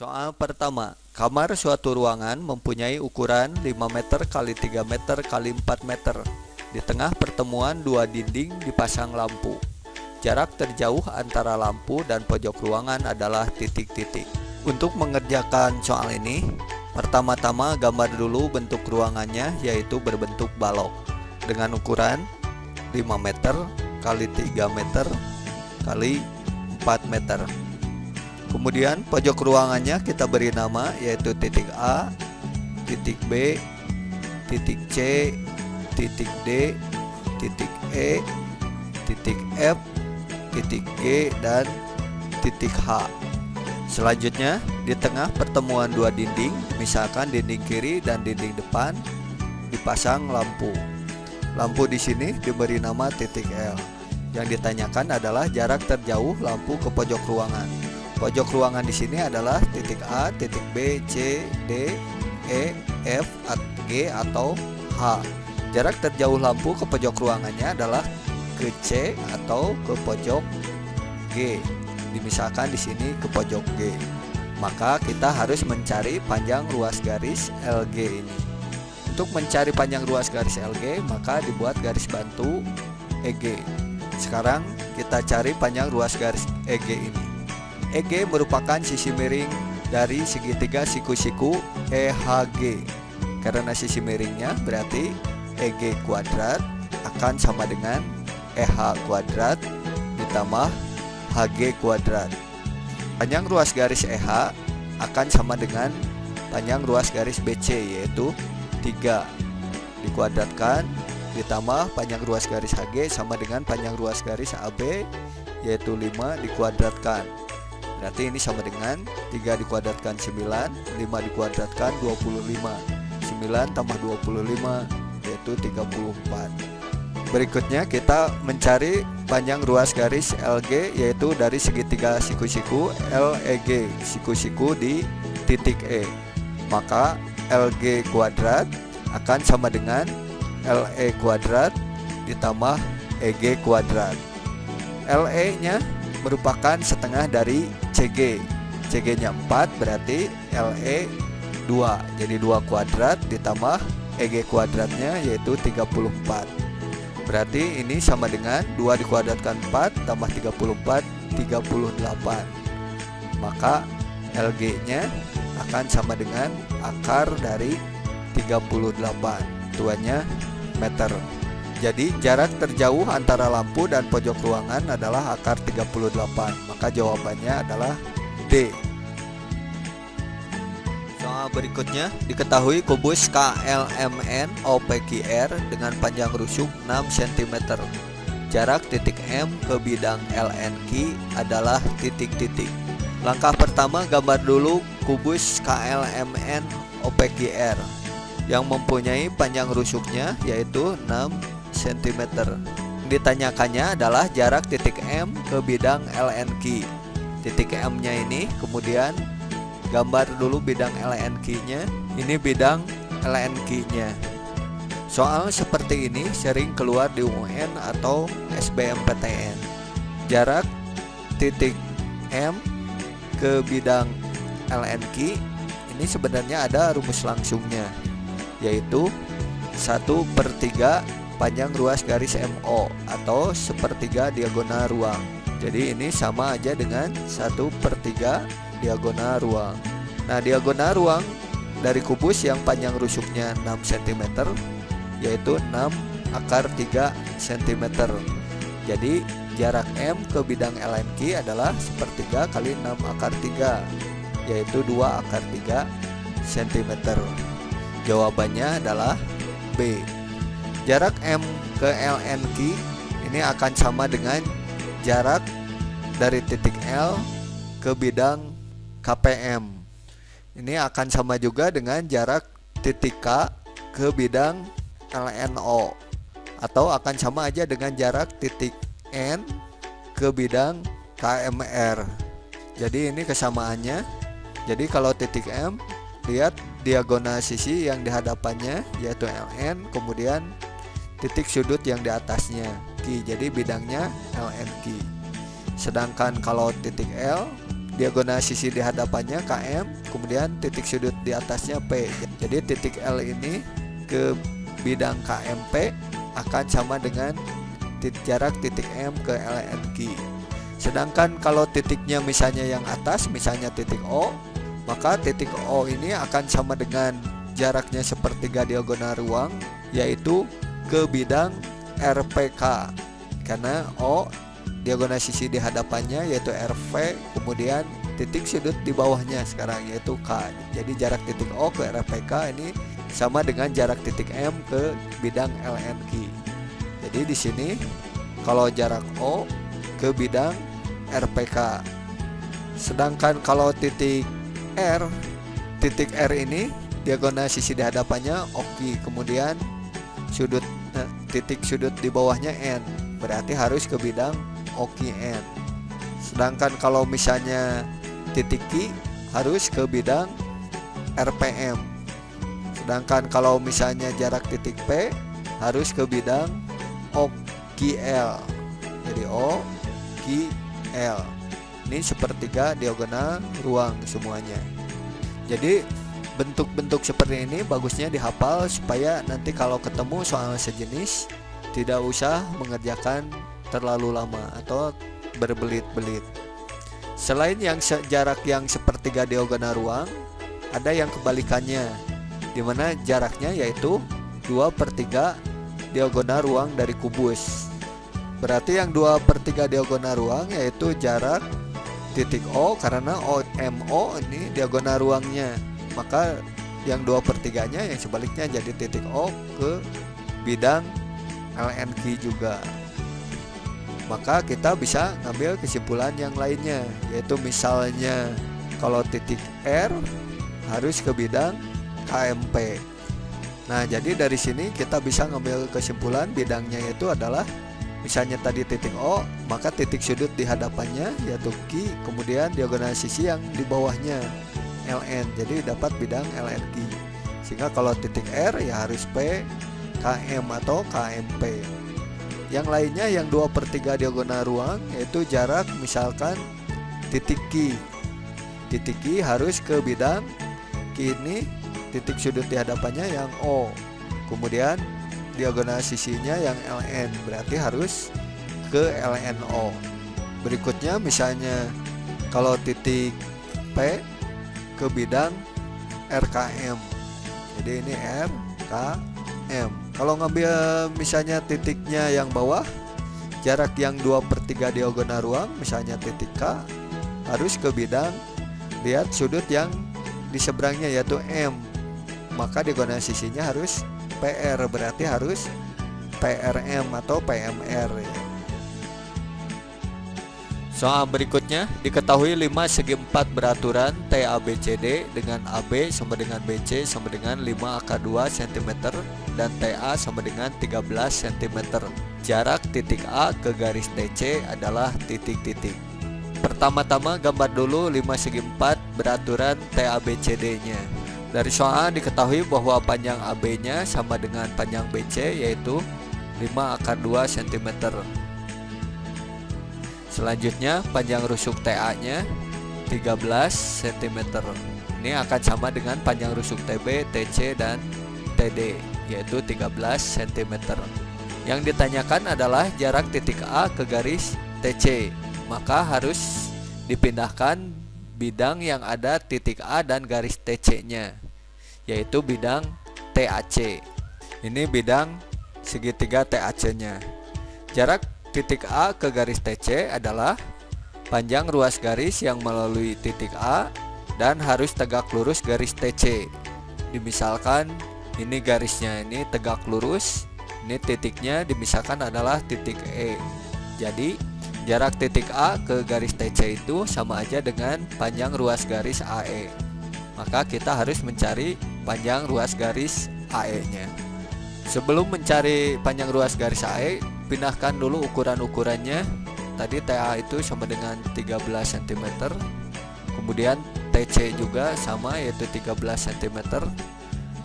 Soal pertama, kamar suatu ruangan mempunyai ukuran 5 meter kali 3 meter kali 4 meter. Di tengah pertemuan dua dinding dipasang lampu. Jarak terjauh antara lampu dan pojok ruangan adalah titik-titik. Untuk mengerjakan soal ini, pertama-tama gambar dulu bentuk ruangannya yaitu berbentuk balok dengan ukuran 5 meter kali 3 meter kali 4 meter. Kemudian pojok ruangannya kita beri nama yaitu titik A, titik B, titik C, titik D, titik E, titik F, titik G, dan titik H. Selanjutnya, di tengah pertemuan dua dinding, misalkan dinding kiri dan dinding depan, dipasang lampu. Lampu di sini diberi nama titik L. Yang ditanyakan adalah jarak terjauh lampu ke pojok ruangan. Pojok ruangan di sini adalah titik A, titik B, C, D, E, F, G atau H. Jarak terjauh lampu ke pojok ruangannya adalah ke C atau ke pojok G. Dimisalkan di sini ke pojok G. Maka kita harus mencari panjang ruas garis LG ini. Untuk mencari panjang ruas garis LG, maka dibuat garis bantu EG. Sekarang kita cari panjang ruas garis EG ini. EG merupakan sisi miring dari segitiga siku-siku EHG. Karena sisi miringnya berarti EG kuadrat akan sama dengan EH kuadrat ditambah HG kuadrat. Panjang ruas garis EH akan sama dengan panjang ruas garis BC yaitu 3 dikuadratkan ditambah panjang ruas garis HG sama dengan panjang ruas garis AB yaitu 5 dikuadratkan Berarti ini sama dengan 3 dikuadratkan 9 5 dikuadratkan 25 9 tambah 25 yaitu 34 Berikutnya kita mencari panjang ruas garis LG yaitu dari segitiga siku-siku LEG siku-siku di titik E. Maka LG kuadrat akan sama dengan LE kuadrat ditambah EG kuadrat. LE nya merupakan setengah dari CG CG nya 4 berarti LE 2 jadi 2 kuadrat ditambah EG kuadratnya yaitu 34 berarti ini sama dengan 2 dikuadratkan 4 tambah 34 38 maka LG nya akan sama dengan akar dari 38 tuanya meter jadi jarak terjauh antara lampu dan pojok ruangan adalah akar 38 Maka jawabannya adalah D. Soal berikutnya Diketahui kubus KLMN OPQR dengan panjang rusuk 6 cm Jarak titik M ke bidang LNQ adalah titik-titik. Langkah pertama gambar dulu kubus KLMN OPQR yang mempunyai panjang rusuknya yaitu 6 cm. Ditanyakannya adalah jarak titik M ke bidang LNQ. Titik M-nya ini kemudian gambar dulu bidang LNQ-nya. Ini bidang LNQ-nya. Soal seperti ini sering keluar di UN atau SBMPTN. Jarak titik M ke bidang LNQ ini sebenarnya ada rumus langsungnya yaitu 1 per 3 panjang ruas garis MO atau sepertiga diagonal ruang. Jadi ini sama aja dengan 1 per 3 diagonal ruang. Nah diagonal ruang dari kubus yang panjang rusuknya 6 cm yaitu 6 akar 3 cm jadi jarak M ke bidang LNQ adalah sepertiga kali 6 akar 3 yaitu 2 akar 3 cm jawabannya adalah B Jarak M ke LNQ ini akan sama dengan jarak dari titik L ke bidang KPM. Ini akan sama juga dengan jarak titik K ke bidang LNO atau akan sama aja dengan jarak titik N ke bidang KMR. Jadi ini kesamaannya. Jadi kalau titik M lihat diagonal sisi yang dihadapannya yaitu LN kemudian titik sudut yang di atasnya Q jadi bidangnya LNQ sedangkan kalau titik L diagonal sisi di hadapannya KM kemudian titik sudut di atasnya P. Jadi titik L ini ke bidang KMP akan sama dengan jarak titik M ke LNQ sedangkan kalau titiknya misalnya yang atas misalnya titik O maka titik O ini akan sama dengan jaraknya sepertiga diagonal ruang yaitu ke bidang RPK karena O diagonal sisi di hadapannya yaitu RV kemudian titik sudut di bawahnya sekarang yaitu K. Jadi jarak titik O ke RPK ini sama dengan jarak titik M ke bidang LNQ jadi di sini kalau jarak O ke bidang RPK sedangkan kalau titik R titik R ini diagonal sisi di hadapannya oki kemudian sudut titik sudut di bawahnya N. Berarti harus ke bidang OKN sedangkan kalau misalnya titik Q harus ke bidang RPM sedangkan kalau misalnya jarak titik P harus ke bidang OKL jadi O L. Ini sepertiga diagonal ruang semuanya. Jadi bentuk-bentuk seperti ini bagusnya dihafal supaya nanti kalau ketemu soal sejenis tidak usah mengerjakan terlalu lama atau berbelit-belit. Selain yang jarak yang sepertiga diagonal ruang, ada yang kebalikannya, di mana jaraknya yaitu 2 per 3 diagonal ruang dari kubus. Berarti yang 2 per 3 diagonal ruang yaitu jarak titik O karena OMO ini diagonal ruangnya. Maka yang 2 per 3 nya yang sebaliknya jadi titik O ke bidang LNQ juga. Maka kita bisa ngambil kesimpulan yang lainnya yaitu misalnya kalau titik R harus ke bidang KMP nah jadi dari sini kita bisa ngambil kesimpulan bidangnya itu adalah misalnya tadi titik O maka titik sudut di hadapannya yaitu Q kemudian diagonal sisi yang di bawahnya LN jadi dapat bidang LNQ sehingga kalau titik R ya harus P KM atau KMP yang lainnya yang 2 per 3 diagonal ruang yaitu jarak misalkan titik Q. Titik Q harus ke bidang Q ini titik sudut di hadapannya yang O. Kemudian diagonal sisinya yang LN berarti harus ke LNO berikutnya misalnya kalau titik P ke bidang RKM jadi ini RKM kalau ngambil misalnya titiknya yang bawah jarak yang 2 per 3 diagonal ruang misalnya titik K harus ke bidang lihat sudut yang di seberangnya yaitu M maka diagonal sisinya harus PR berarti harus PRM atau PMR. Soal berikutnya, diketahui 5 segi 4 beraturan TABCD dengan AB sama dengan BC sama dengan 5 akar 2 cm dan TA sama dengan 13 cm. Jarak titik A ke garis TC adalah titik-titik. Pertama-tama gambar dulu 5 segi 4 beraturan TABCD-nya. Dari soal diketahui bahwa panjang AB-nya sama dengan panjang BC yaitu 5 akar 2 cm. Selanjutnya panjang rusuk TA-nya 13 cm. Ini akan sama dengan panjang rusuk TB, TC dan TD yaitu 13 cm. Yang ditanyakan adalah jarak titik A ke garis TC. Maka harus dipindahkan bidang yang ada titik A dan garis TC-nya yaitu bidang TAC. Ini bidang segitiga TAC-nya. Jarak Titik A ke garis TC adalah panjang ruas garis yang melalui titik A dan harus tegak lurus garis TC. Dimisalkan ini garisnya ini tegak lurus, ini titiknya dimisalkan adalah titik E. Jadi jarak titik A ke garis TC itu sama aja dengan panjang ruas garis AE. Maka kita harus mencari panjang ruas garis AE-nya. Sebelum mencari panjang ruas garis AE, pindahkan dulu ukuran-ukurannya. Tadi TA itu sama dengan 13 cm kemudian TC juga sama yaitu 13 cm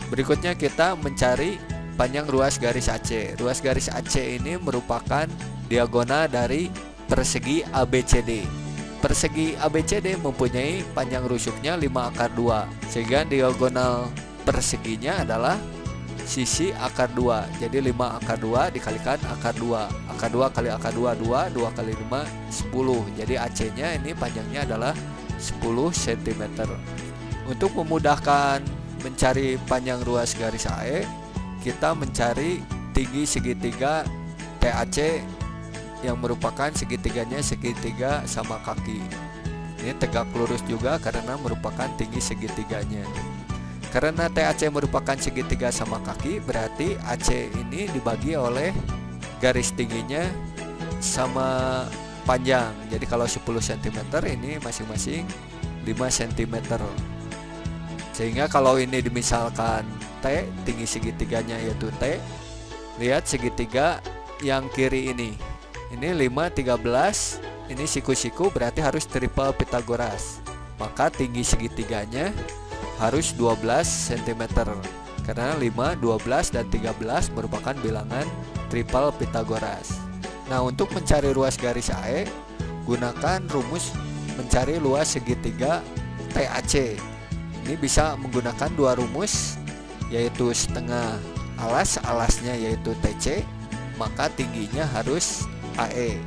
berikutnya kita mencari panjang ruas garis AC ruas garis AC ini merupakan diagonal dari persegi ABCD Persegi ABCD mempunyai panjang rusuknya 5 akar 2 Sehingga diagonal perseginya adalah sisi akar 2 Jadi 5 akar 2 dikalikan akar 2 Akar 2 kali akar 2 2 2 kali 5 10 Jadi AC nya ini panjangnya adalah 10 cm Untuk memudahkan mencari panjang ruas garis AE Kita mencari tinggi segitiga TAC yang merupakan segitiganya segitiga sama kaki. Ini tegak lurus juga karena merupakan tinggi segitiganya karena TAC merupakan segitiga sama kaki berarti AC ini dibagi oleh garis tingginya sama panjang. Jadi kalau 10 cm ini masing-masing 5 cm sehingga kalau ini dimisalkan T tinggi segitiganya yaitu T lihat segitiga yang kiri ini. Ini 5 13 ini siku-siku berarti harus triple Pitagoras maka tinggi segitiganya harus 12 cm karena 5 12 dan 13 merupakan bilangan triple Pitagoras nah untuk mencari ruas garis AE gunakan rumus mencari luas segitiga TAC ini bisa menggunakan dua rumus yaitu setengah alas alasnya yaitu TC maka tingginya harus AE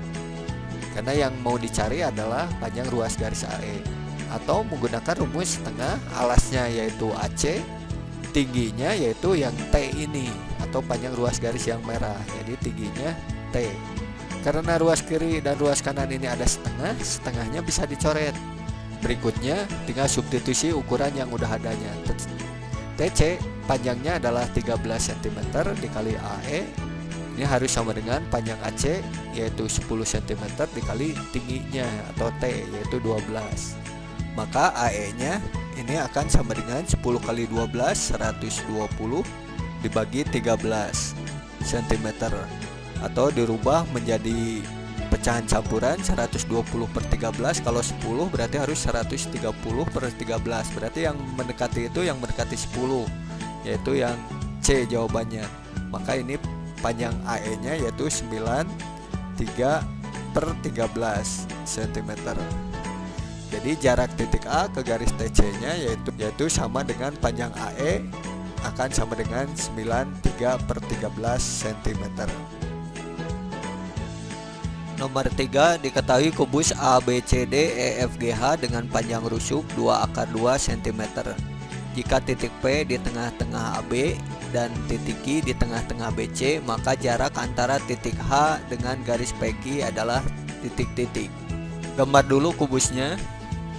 karena yang mau dicari adalah panjang ruas garis AE atau menggunakan rumus setengah alasnya yaitu AC tingginya yaitu yang T ini atau panjang ruas garis yang merah jadi tingginya T. Karena ruas kiri dan ruas kanan ini ada setengah setengahnya bisa dicoret. Berikutnya tinggal substitusi ukuran yang udah adanya. TC panjangnya adalah 13 cm dikali AE ini harus sama dengan panjang AC yaitu 10 cm dikali tingginya atau T yaitu 12 maka AE nya ini akan sama dengan 10 kali 12 120 dibagi 13 cm atau dirubah menjadi pecahan campuran 120 per 13 kalau 10 berarti harus 130 per 13 berarti yang mendekati itu yang mendekati 10 yaitu yang C jawabannya. Maka ini panjang AE nya yaitu 9 3 per 13 cm jadi jarak titik A ke garis TC nya yaitu yaitu sama dengan panjang AE akan sama dengan 9 3 per 13 cm Nomor 3 diketahui kubus ABCD EFGH dengan panjang rusuk 2 akar 2 cm jika titik P di tengah-tengah AB dan titik Q di tengah-tengah BC maka jarak antara titik H dengan garis PQ adalah titik-titik. Gambar dulu kubusnya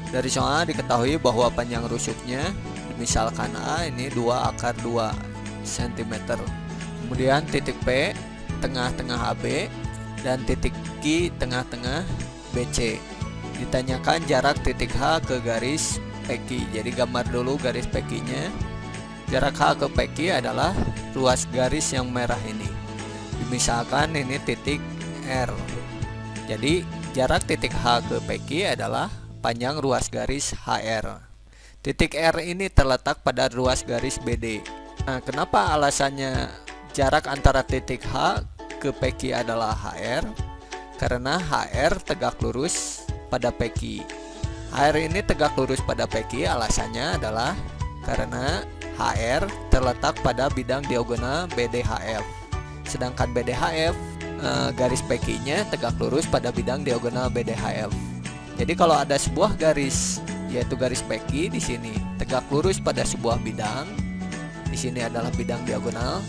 dari soal diketahui bahwa panjang rusuknya misalkan A ini 2 akar 2 cm kemudian titik P tengah-tengah AB dan titik Q tengah-tengah BC ditanyakan jarak titik H ke garis PQ jadi gambar dulu garis PQ nya Jarak H ke PQ adalah ruas garis yang merah ini. Misalkan ini titik R. Jadi jarak titik H ke PQ adalah panjang ruas garis HR. Titik R ini terletak pada ruas garis BD. Nah, kenapa alasannya jarak antara titik H ke PQ adalah HR? Karena HR tegak lurus pada PQ. HR ini tegak lurus pada PQ alasannya adalah karena HR terletak pada bidang diagonal BDHF. Sedangkan BDHF eh, garis PQ-nya tegak lurus pada bidang diagonal BDHF. Jadi kalau ada sebuah garis yaitu garis PQ di sini tegak lurus pada sebuah bidang, di sini adalah bidang diagonal,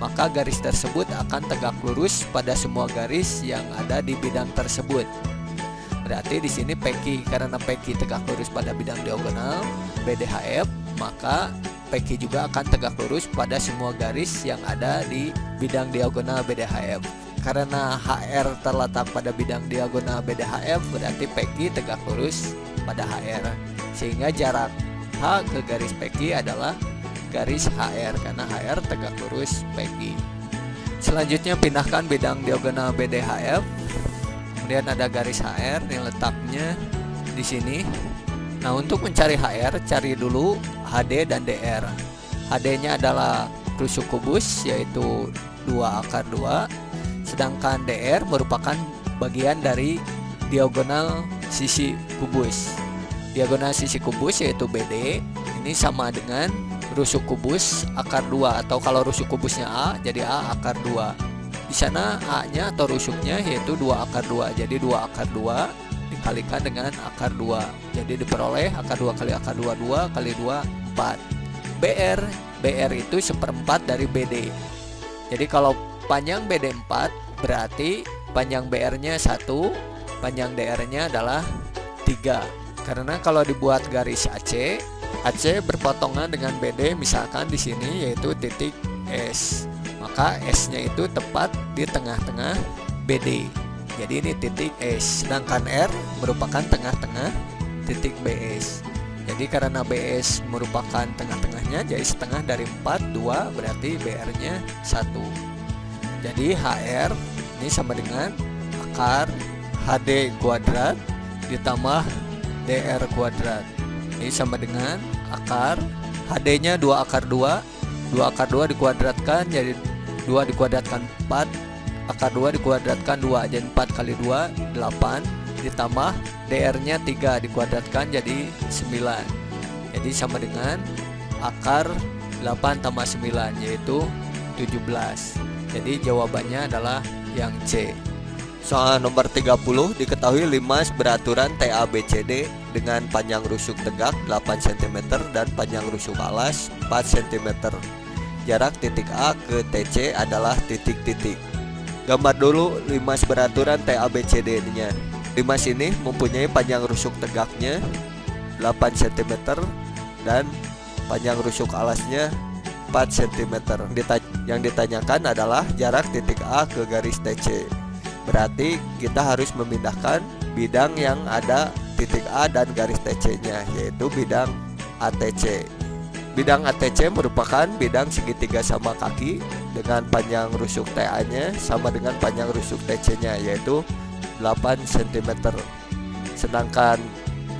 maka garis tersebut akan tegak lurus pada semua garis yang ada di bidang tersebut. Berarti di sini PQ karena PQ tegak lurus pada bidang diagonal BDHF, maka PQ juga akan tegak lurus pada semua garis yang ada di bidang diagonal BDHF. Karena HR terletak pada bidang diagonal BDHF berarti PQ tegak lurus pada HR. Sehingga jarak H ke garis PQ adalah garis HR karena HR tegak lurus PQ. Selanjutnya pindahkan bidang diagonal BDHF. Kemudian ada garis HR yang letaknya di sini Nah untuk mencari HR cari dulu HD dan DR HD nya adalah rusuk kubus yaitu 2 akar 2 Sedangkan DR merupakan bagian dari diagonal sisi kubus. Diagonal sisi kubus yaitu BD ini sama dengan rusuk kubus akar 2 atau kalau rusuk kubusnya A jadi A akar 2. Di sana A-nya atau rusuknya yaitu 2 akar 2. Jadi 2 akar 2 dikalikan dengan akar 2 jadi diperoleh akar 2 kali akar 2 2 kali 2 4 BR BR itu seperempat dari BD jadi kalau panjang BD 4 berarti panjang BR nya 1 panjang DR nya adalah 3 karena kalau dibuat garis AC AC berpotongan dengan BD misalkan di sini yaitu titik S. Maka S nya itu tepat di tengah-tengah BD jadi ini titik S. Sedangkan R merupakan tengah-tengah titik BS jadi karena BS merupakan tengah-tengahnya jadi setengah dari 4 2 berarti BR nya 1 jadi HR ini sama dengan akar HD kuadrat ditambah DR kuadrat. Ini sama dengan akar HD nya 2 akar 2 2 akar 2 dikuadratkan jadi 2 dikuadratkan 4 akar 2 dikuadratkan 2 jadi 4 kali 2 8 ditambah DR nya 3 dikuadratkan jadi 9 jadi sama dengan akar 8 tambah 9 yaitu 17 jadi jawabannya adalah yang C Soal nomor 30 diketahui limas beraturan TABCD dengan panjang rusuk tegak 8 cm dan panjang rusuk alas 4 cm. Jarak titik A ke TC adalah titik-titik. Gambar dulu limas beraturan TABCD nya Limas ini mempunyai panjang rusuk tegaknya 8 cm dan panjang rusuk alasnya 4 cm Yang ditanyakan adalah jarak titik A ke garis TC Berarti kita harus memindahkan bidang yang ada titik A dan garis TC nya yaitu bidang ATC Bidang ATC merupakan bidang segitiga sama kaki dengan panjang rusuk TA-nya sama dengan panjang rusuk TC-nya yaitu 8 cm. Sedangkan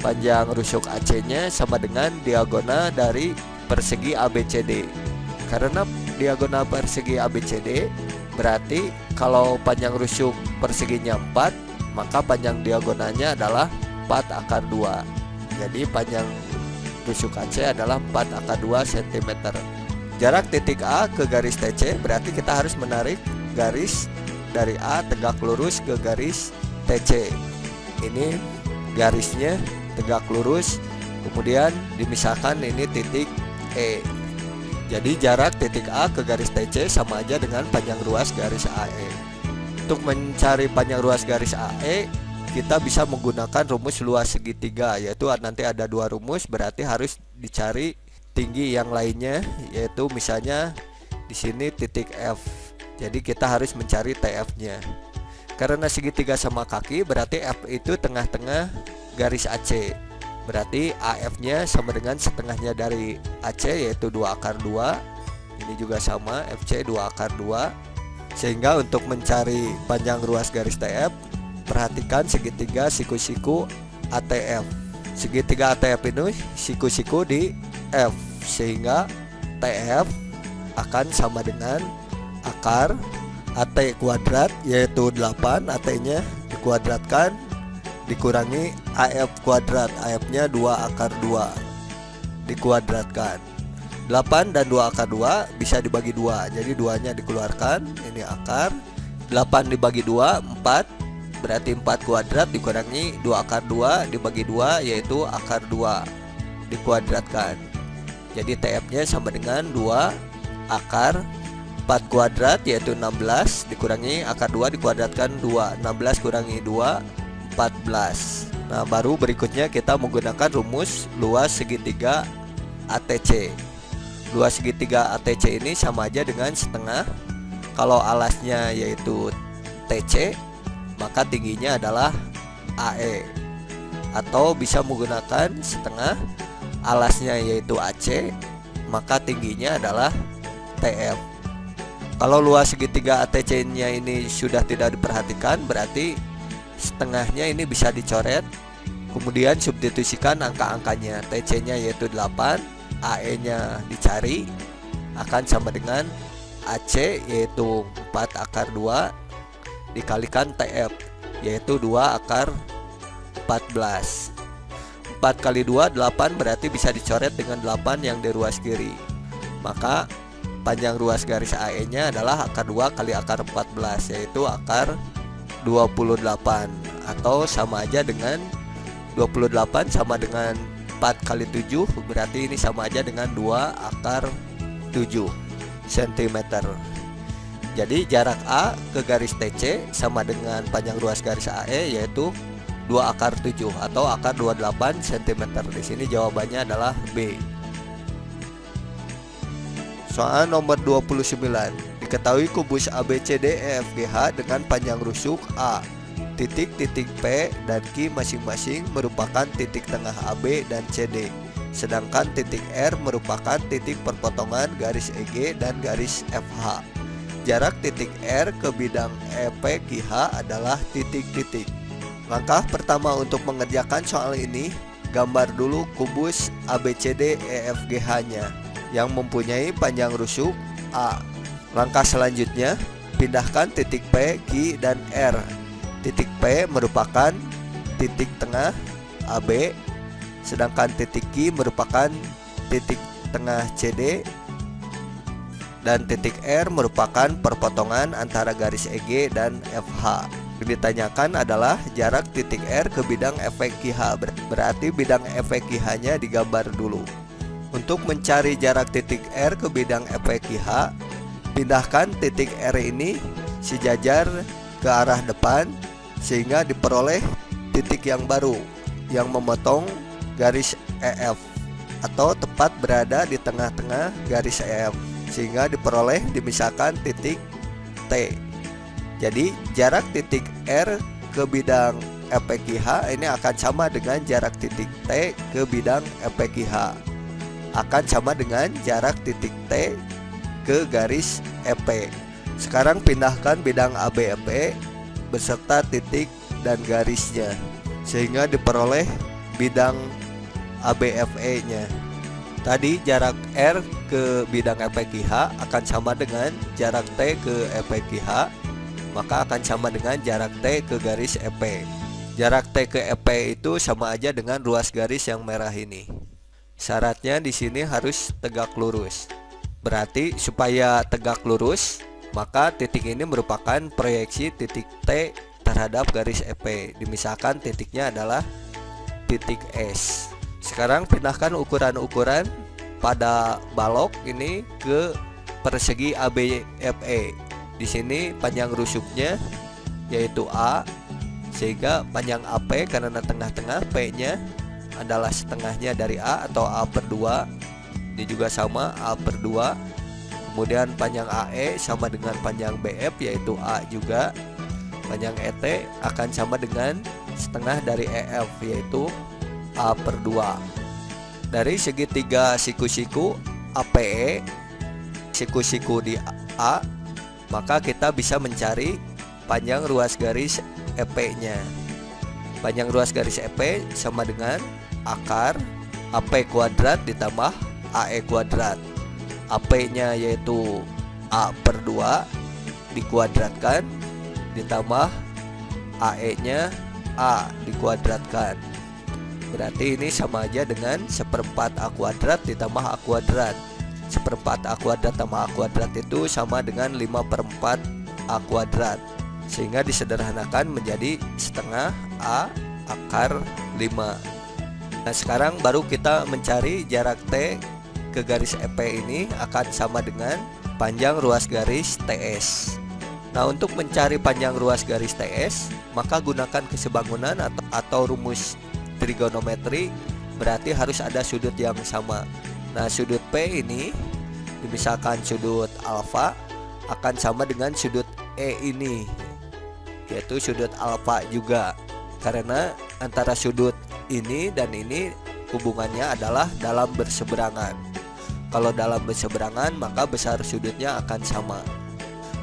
panjang rusuk AC-nya sama dengan diagonal dari persegi ABCD. Karena diagonal persegi ABCD berarti kalau panjang rusuk perseginya 4 maka panjang diagonalnya adalah 4 akar 2 jadi panjang tusuk AC adalah 4 akar 2 cm Jarak titik A ke garis TC berarti kita harus menarik garis dari A tegak lurus ke garis TC Ini garisnya tegak lurus Kemudian dimisahkan ini titik E Jadi jarak titik A ke garis TC sama aja dengan panjang ruas garis AE Untuk mencari panjang ruas garis AE kita bisa menggunakan rumus luas segitiga yaitu nanti ada dua rumus berarti harus dicari tinggi yang lainnya yaitu misalnya di sini titik F. Jadi kita harus mencari TF nya. Karena segitiga sama kaki berarti F itu tengah-tengah garis AC berarti AF nya sama dengan setengahnya dari AC yaitu 2 akar 2 ini juga sama FC 2 akar 2 sehingga untuk mencari panjang ruas garis TF Perhatikan segitiga siku-siku ATF Segitiga ATF ini siku-siku di F Sehingga TF akan sama dengan akar AT kuadrat yaitu 8 AT nya dikuadratkan dikurangi AF kuadrat AF nya 2 akar 2 dikuadratkan. 8 dan 2 akar 2 bisa dibagi 2 jadi 2 nya dikeluarkan ini akar. 8 dibagi 2 4 berarti 4 kuadrat dikurangi 2 akar 2 dibagi 2 yaitu akar 2 dikuadratkan. Jadi TF nya sama dengan 2 akar 4 kuadrat yaitu 16 dikurangi akar 2 dikuadratkan 2 16 kurangi 2 14 Nah baru berikutnya kita menggunakan rumus luas segitiga ATC Luas segitiga ATC ini sama aja dengan setengah. Kalau alasnya yaitu TC maka tingginya adalah AE atau bisa menggunakan setengah. Alasnya yaitu AC maka tingginya adalah TF kalau luas segitiga ATC nya ini sudah tidak diperhatikan berarti setengahnya ini bisa dicoret kemudian substitusikan angka-angkanya. TC nya yaitu 8 AE nya dicari akan sama dengan AC yaitu 4 akar 2 dikalikan TF yaitu 2 akar 14 4 kali 2 8 berarti bisa dicoret dengan 8 yang di ruas kiri. Maka panjang ruas garis AE nya adalah akar 2 kali akar 14 yaitu akar 28 atau sama aja dengan 28 sama dengan 4 kali 7 berarti ini sama aja dengan 2 akar 7 cm jadi jarak A ke garis TC sama dengan panjang ruas garis AE yaitu 2 akar 7 atau akar 28 cm. Di sini jawabannya adalah B. Soal nomor 29. Diketahui kubus ABCDEFGH dengan panjang rusuk A. Titik-titik P dan Q masing-masing merupakan titik tengah AB dan CD. Sedangkan titik R merupakan titik perpotongan garis EG dan garis FH. Jarak titik R ke bidang EPQH adalah titik-titik. Langkah pertama untuk mengerjakan soal ini, gambar dulu kubus ABCD EFGH-nya yang mempunyai panjang rusuk A. Langkah selanjutnya, pindahkan titik P, Q, dan R. Titik P merupakan titik tengah AB, sedangkan titik Q merupakan titik tengah CD dan titik R merupakan perpotongan antara garis EG dan FH. Yang ditanyakan adalah jarak titik R ke bidang efek QH Berarti bidang efek QH nya digambar dulu Untuk mencari jarak titik R ke bidang efek QH Pindahkan titik R ini sejajar ke arah depan Sehingga diperoleh titik yang baru Yang memotong garis EF Atau tepat berada di tengah-tengah garis EF Sehingga diperoleh dimisahkan titik T. Jadi jarak titik R ke bidang EPQH ini akan sama dengan jarak titik T ke bidang EPQH akan sama dengan jarak titik T ke garis EP sekarang pindahkan bidang ABEP beserta titik dan garisnya sehingga diperoleh bidang ABFE nya tadi jarak R ke bidang EPQH akan sama dengan jarak T ke EPQH maka akan sama dengan jarak T ke garis EP. Jarak T ke EP itu sama aja dengan ruas garis yang merah ini. Syaratnya di sini harus tegak lurus. Berarti supaya tegak lurus, maka titik ini merupakan proyeksi titik T terhadap garis EP. Dimisahkan titiknya adalah titik S. Sekarang pindahkan ukuran-ukuran pada balok ini ke persegi ABFE di sini panjang rusuknya yaitu A sehingga panjang AP karena tengah-tengah P-nya adalah setengahnya dari A atau A per 2 ini juga sama A per 2 kemudian panjang AE sama dengan panjang BF yaitu A juga. Panjang ET akan sama dengan setengah dari EF yaitu A per 2 dari segitiga siku-siku APE siku-siku di A maka kita bisa mencari panjang ruas garis EP-nya. Panjang ruas garis EP sama dengan akar AP kuadrat ditambah AE kuadrat. AP-nya yaitu A per 2 dikuadratkan ditambah AE-nya A dikuadratkan. Berarti ini sama aja dengan seperempat A kuadrat ditambah A kuadrat seperempat A kuadrat tambah A kuadrat itu sama dengan 5 per 4 A kuadrat sehingga disederhanakan menjadi setengah A akar 5 Nah sekarang baru kita mencari jarak T ke garis EP ini akan sama dengan panjang ruas garis TS Nah untuk mencari panjang ruas garis TS maka gunakan kesebangunan atau, atau rumus trigonometri. Berarti harus ada sudut yang sama. Nah sudut P ini Misalkan sudut alfa akan sama dengan sudut E ini Yaitu sudut alfa juga. Karena antara sudut ini dan ini hubungannya adalah dalam berseberangan Kalau dalam berseberangan maka besar sudutnya akan sama.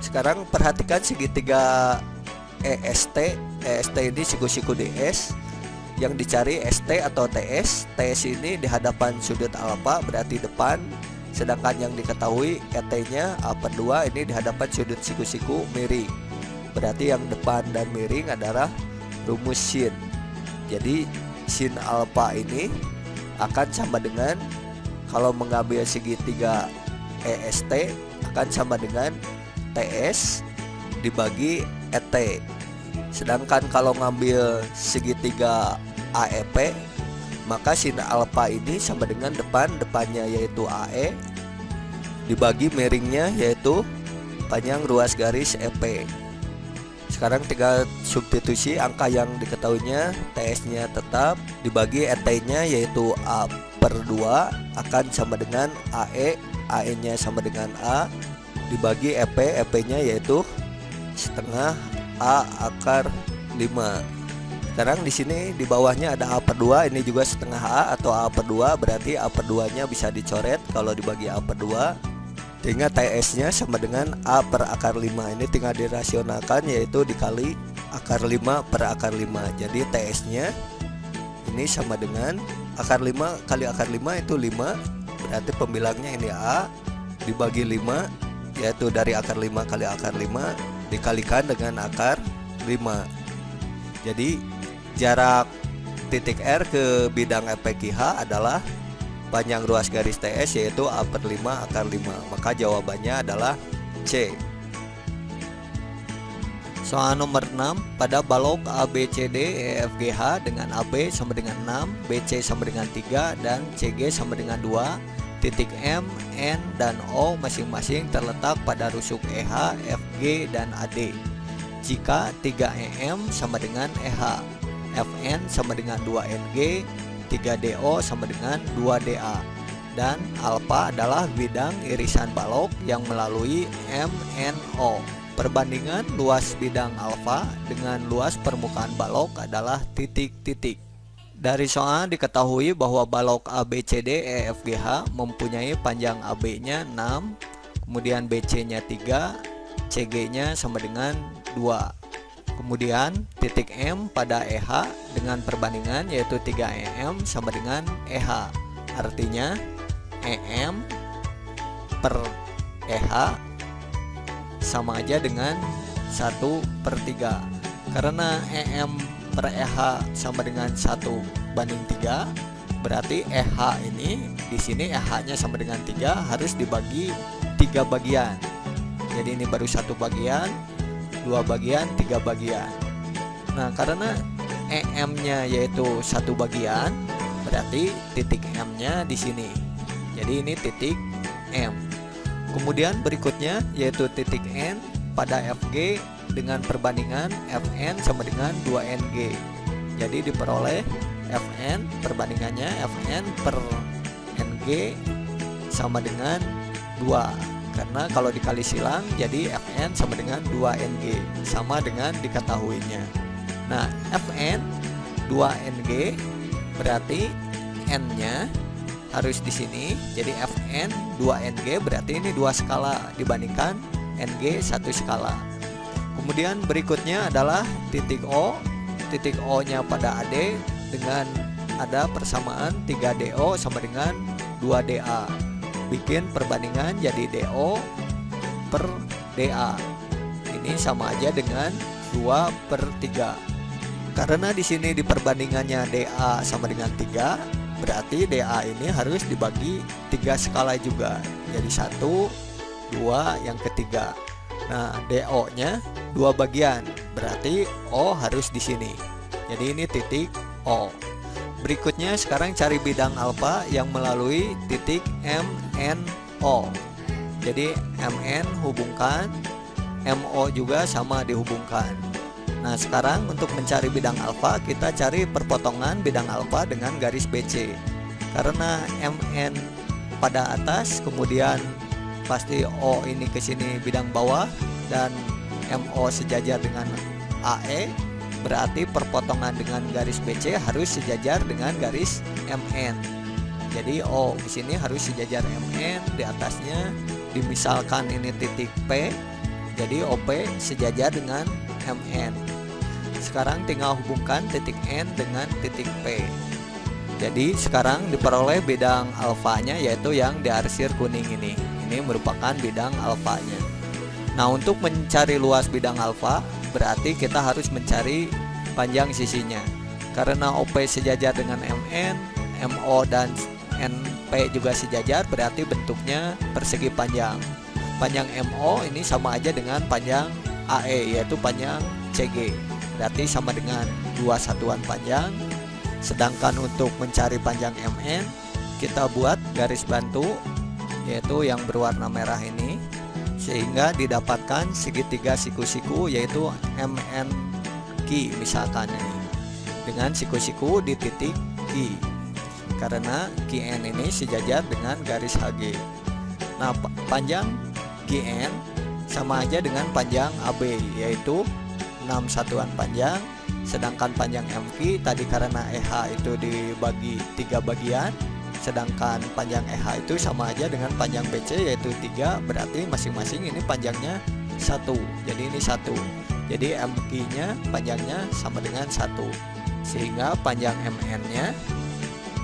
Sekarang perhatikan segitiga EST EST ini siku-siku DS yang dicari ST atau TS TS ini di hadapan sudut alfa berarti depan. Sedangkan yang diketahui ET nya A per 2 ini di hadapan sudut siku-siku miring berarti yang depan dan miring adalah rumus sin jadi sin alfa ini akan sama dengan kalau mengambil segitiga EST akan sama dengan TS dibagi ET sedangkan kalau ngambil segitiga AEP maka sin alfa ini sama dengan depan depannya yaitu AE dibagi miringnya yaitu panjang ruas garis EP sekarang tinggal substitusi angka yang diketahuinya TS nya tetap dibagi ET nya yaitu A per 2 akan sama dengan AE AE nya sama dengan A dibagi EP EP nya yaitu setengah A akar 5 sekarang di sini di bawahnya ada A per 2 ini juga setengah A atau A per 2 berarti A per 2 nya bisa dicoret kalau dibagi A per 2 sehingga TS nya sama dengan A per akar 5 ini tinggal dirasionalkan yaitu dikali akar 5 per akar 5 jadi TS nya ini sama dengan akar 5 kali akar 5 itu 5 berarti pembilangnya ini A dibagi 5 yaitu dari akar 5 kali akar 5 dikalikan dengan akar 5 jadi jarak titik R ke bidang FPQH adalah panjang ruas garis TS yaitu A per 5 akar 5 maka jawabannya adalah C Soal nomor 6 pada balok ABCD EFGH dengan AB sama dengan 6 BC sama dengan 3 dan CG sama dengan 2 titik M, N, dan O masing-masing terletak pada rusuk EH, FG, dan AD jika 3EM sama dengan EH FN sama dengan 2NG 3DO sama dengan 2DA dan alfa adalah bidang irisan balok yang melalui MNO. Perbandingan luas bidang alfa dengan luas permukaan balok adalah titik-titik. Dari soal diketahui bahwa balok ABCD EFGH mempunyai panjang AB-nya 6, kemudian BC-nya 3, CG-nya sama dengan 2. Kemudian titik M pada EH dengan perbandingan yaitu 3EM sama dengan EH Artinya EM per EH sama aja dengan 1 per 3 Karena EM per EH sama dengan 1 banding 3 Berarti EH ini di sini EH nya sama dengan 3 harus dibagi 3 bagian. Jadi ini baru satu bagian dua bagian tiga bagian. Nah karena EM nya yaitu satu bagian berarti titik M nya di sini. Jadi ini titik M kemudian berikutnya yaitu titik N pada FG dengan perbandingan Fn sama dengan 2NG jadi diperoleh Fn perbandingannya Fn per NG sama dengan 2 karena kalau dikali silang jadi Fn sama dengan 2Ng sama dengan diketahuinya. Nah Fn 2Ng berarti N nya harus di sini. Jadi Fn 2Ng berarti ini dua skala dibandingkan Ng satu skala. Kemudian berikutnya adalah titik O. Titik O nya pada AD dengan ada persamaan 3DO sama dengan 2DA bikin perbandingan jadi DO per DA ini sama aja dengan 2 per 3 karena di sini di perbandingannya DA sama dengan 3 berarti DA ini harus dibagi tiga skala juga. Jadi satu dua yang ketiga. Nah DO nya dua bagian. Berarti O harus di sini. Jadi ini titik O. Berikutnya sekarang cari bidang alfa yang melalui titik MNO. Jadi MN hubungkan, MO juga sama dihubungkan. Nah sekarang untuk mencari bidang alfa kita cari perpotongan bidang alfa dengan garis BC. Karena MN pada atas kemudian pasti O ini ke sini bidang bawah dan MO sejajar dengan AE berarti perpotongan dengan garis BC harus sejajar dengan garis MN. Jadi O di sini harus sejajar MN di atasnya dimisalkan ini titik P. Jadi OP sejajar dengan MN. Sekarang tinggal hubungkan titik N dengan titik P. Jadi sekarang diperoleh bidang alfanya yaitu yang diarsir kuning ini. Ini merupakan bidang alfanya. Nah, untuk mencari luas bidang alfa berarti kita harus mencari panjang sisinya karena OP sejajar dengan MN MO dan NP juga sejajar berarti bentuknya persegi panjang panjang MO ini sama aja dengan panjang AE yaitu panjang CG berarti sama dengan dua satuan panjang. Sedangkan untuk mencari panjang MN kita buat garis bantu yaitu yang berwarna merah ini sehingga didapatkan segitiga siku-siku yaitu MN misalkan ini. Dengan siku-siku di titik Q karena QN ini sejajar dengan garis HG nah panjang QN sama aja dengan panjang AB yaitu 6 satuan panjang sedangkan panjang MQ tadi karena EH itu dibagi tiga bagian sedangkan panjang EH itu sama aja dengan panjang BC yaitu 3 berarti masing-masing ini panjangnya satu. Jadi ini satu. Jadi MQ nya panjangnya sama dengan satu. Sehingga panjang MN nya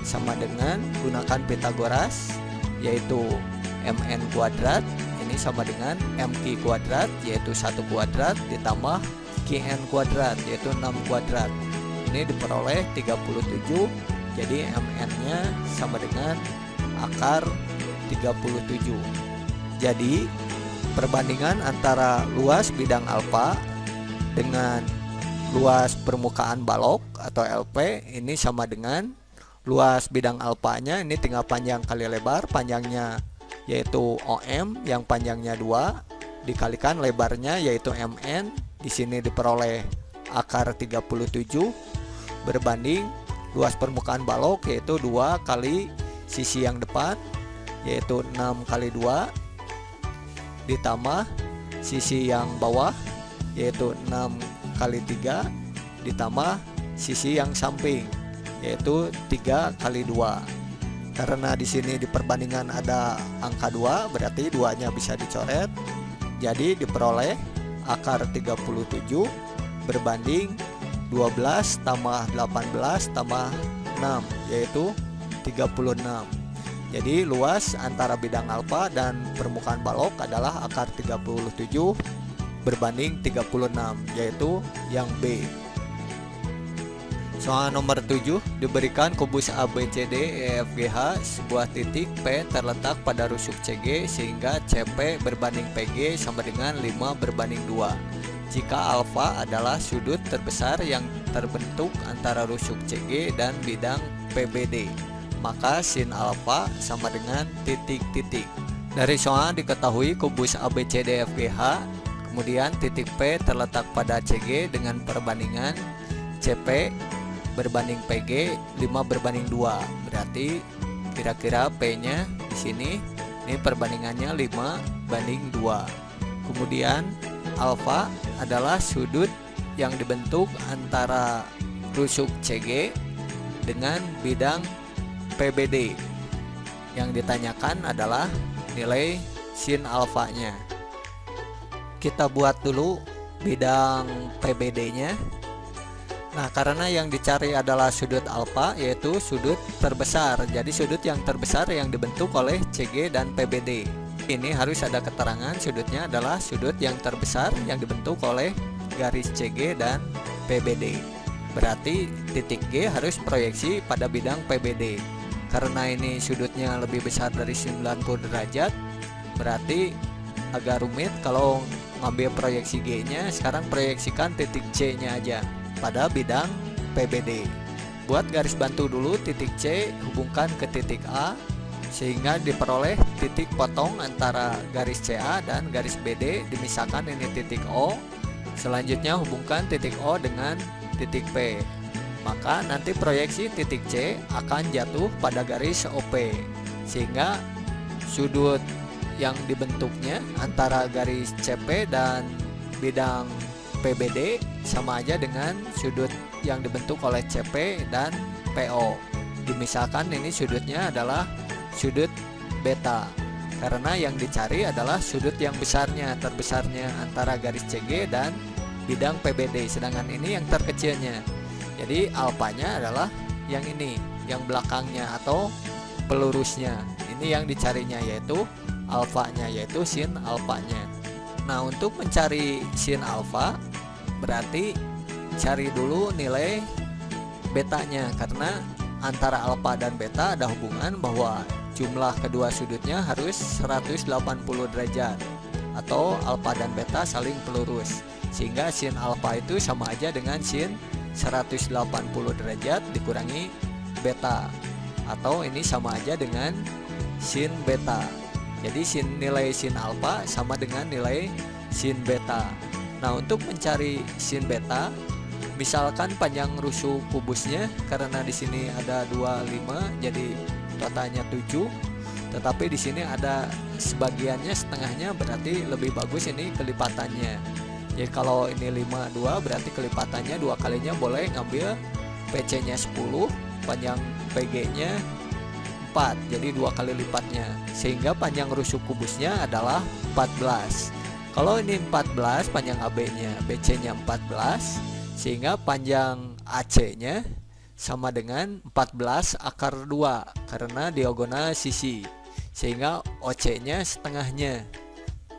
sama dengan gunakan Pitagoras yaitu MN kuadrat ini sama dengan MQ kuadrat yaitu satu kuadrat ditambah QN kuadrat yaitu 6 kuadrat. Ini diperoleh 37 jadi MN nya sama dengan akar 37 jadi perbandingan antara luas bidang alfa dengan luas permukaan balok atau LP ini sama dengan luas bidang alfanya. Ini tinggal panjang kali lebar panjangnya yaitu OM yang panjangnya 2 dikalikan lebarnya yaitu MN di sini diperoleh akar 37 berbanding luas permukaan balok yaitu dua kali sisi yang depan yaitu 6 kali 2 ditambah sisi yang bawah yaitu 6 kali 3 ditambah sisi yang samping yaitu 3 kali 2 karena di sini di perbandingan ada angka 2 berarti duanya bisa dicoret jadi diperoleh akar 37 berbanding 12 tambah 18 tambah 6 yaitu 36 jadi luas antara bidang alfa dan permukaan balok adalah akar 37 berbanding 36 yaitu yang B Soal nomor 7 diberikan kubus ABCD EFGH sebuah titik P terletak pada rusuk CG sehingga CP berbanding PG sama dengan 5 berbanding 2 jika alfa adalah sudut terbesar yang terbentuk antara rusuk CG dan bidang PBD, maka sin alfa sama dengan titik-titik. Dari soal diketahui kubus ABCDFGH, kemudian titik P terletak pada CG dengan perbandingan CP berbanding PG 5 berbanding 2. Berarti kira-kira P-nya di sini ini perbandingannya 5 banding 2. Kemudian alfa adalah sudut yang dibentuk antara rusuk CG dengan bidang PBD. Yang ditanyakan adalah nilai sin alfanya. Kita buat dulu bidang PBD-nya. Nah, karena yang dicari adalah sudut alfa yaitu sudut terbesar. Jadi sudut yang terbesar yang dibentuk oleh CG dan PBD ini harus ada keterangan sudutnya adalah sudut yang terbesar yang dibentuk oleh garis CG dan PBD. Berarti titik G harus proyeksi pada bidang PBD. Karena ini sudutnya lebih besar dari 90 derajat, berarti agak rumit kalau ngambil proyeksi G-nya. Sekarang proyeksikan titik C-nya aja pada bidang PBD. Buat garis bantu dulu titik C hubungkan ke titik A sehingga diperoleh titik potong antara garis CA dan garis BD dimisahkan ini titik O selanjutnya hubungkan titik O dengan titik P maka nanti proyeksi titik C akan jatuh pada garis OP sehingga sudut yang dibentuknya antara garis CP dan bidang PBD sama aja dengan sudut yang dibentuk oleh CP dan PO dimisahkan ini sudutnya adalah sudut beta karena yang dicari adalah sudut yang besarnya terbesarnya antara garis CG dan bidang PBD sedangkan ini yang terkecilnya. Jadi alpanya adalah yang ini yang belakangnya atau pelurusnya. Ini yang dicarinya yaitu alfanya yaitu sin alfanya. Nah untuk mencari sin alfa berarti cari dulu nilai betanya karena antara alfa dan beta ada hubungan bahwa jumlah kedua sudutnya harus 180 derajat atau alfa dan beta saling pelurus sehingga sin alfa itu sama aja dengan sin 180 derajat dikurangi beta atau ini sama aja dengan sin beta. Jadi sin nilai sin alfa sama dengan nilai sin beta nah untuk mencari sin beta misalkan panjang rusuk kubusnya karena di sini ada 25 jadi totalnya 7 tetapi di sini ada sebagiannya setengahnya berarti lebih bagus ini kelipatannya. Jadi kalau ini 52 berarti kelipatannya dua kalinya boleh ngambil PC nya 10 panjang PG nya 4 jadi dua kali lipatnya. Sehingga panjang rusuk kubusnya adalah 14 kalau ini 14 panjang AB nya BC nya 14 sehingga panjang AC nya sama dengan 14 akar 2 karena diagonal sisi sehingga OC nya setengahnya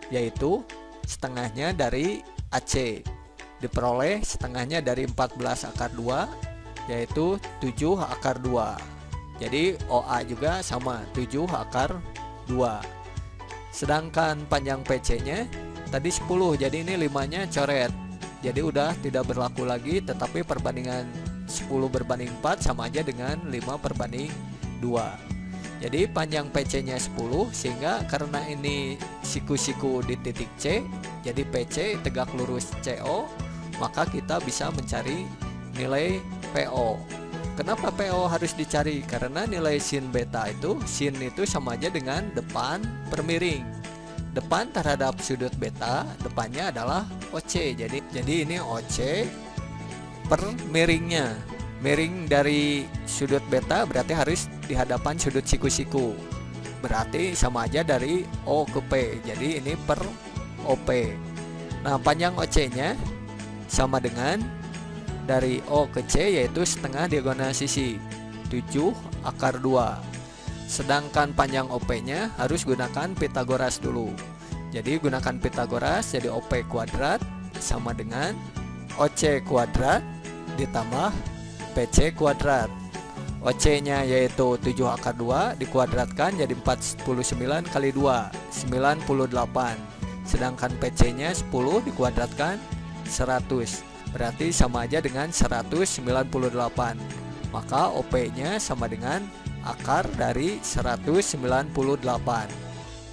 yaitu setengahnya dari AC diperoleh setengahnya dari 14 akar 2 yaitu 7 akar 2 jadi OA juga sama 7 akar 2 sedangkan panjang PC nya tadi 10 jadi ini 5 nya coret. Jadi udah tidak berlaku lagi tetapi perbandingan 10 berbanding 4 sama aja dengan 5 perbanding 2 jadi panjang PC nya 10 sehingga karena ini siku-siku di titik C jadi PC tegak lurus CO maka kita bisa mencari nilai PO kenapa PO harus dicari? Karena nilai sin beta itu sin itu sama aja dengan depan per miring depan terhadap sudut beta depannya adalah OC jadi jadi ini OC per miringnya. Miring dari sudut beta berarti harus di hadapan sudut siku-siku. Berarti sama aja dari O ke P. Jadi ini per OP nah panjang OC nya sama dengan dari O ke C yaitu setengah diagonal sisi. 7 akar 2 sedangkan panjang OP nya harus gunakan Pitagoras dulu. Jadi gunakan Pitagoras jadi OP kuadrat sama dengan OC kuadrat ditambah PC kuadrat. OC nya yaitu 7 akar 2 dikuadratkan jadi 49 kali 2 98 sedangkan PC nya 10 dikuadratkan 100 berarti sama aja dengan 198 maka OP nya sama dengan akar dari 198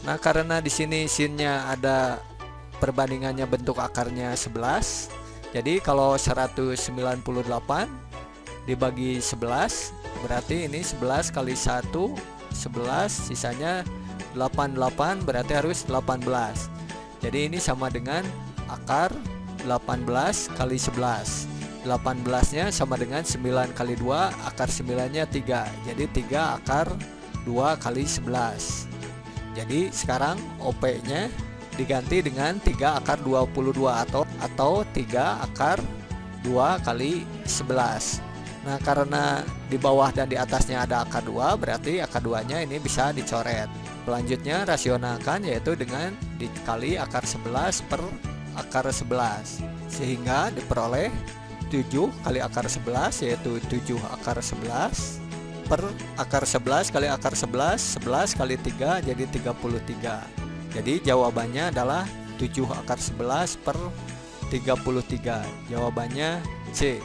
nah karena di sini sinnya ada perbandingannya bentuk akarnya 11 jadi kalau 198 dibagi 11 berarti ini 11 kali 1 11 sisanya 88 berarti harus 18 jadi ini sama dengan akar 18 kali 11 18 nya sama dengan 9 kali 2 akar 9 nya 3 jadi 3 akar 2 kali 11 jadi sekarang OP nya diganti dengan 3 akar 22 atau atau 3 akar 2 kali 11 Nah karena di bawah dan di atasnya ada akar 2 berarti akar 2 nya ini bisa dicoret. Selanjutnya rasionalkan yaitu dengan dikali akar 11 per akar 11 Sehingga diperoleh 7 kali akar 11 yaitu 7 akar 11 per akar 11 kali akar 11 11 kali 3 jadi 33 Jadi jawabannya adalah 7 akar 11 per 33 Jawabannya C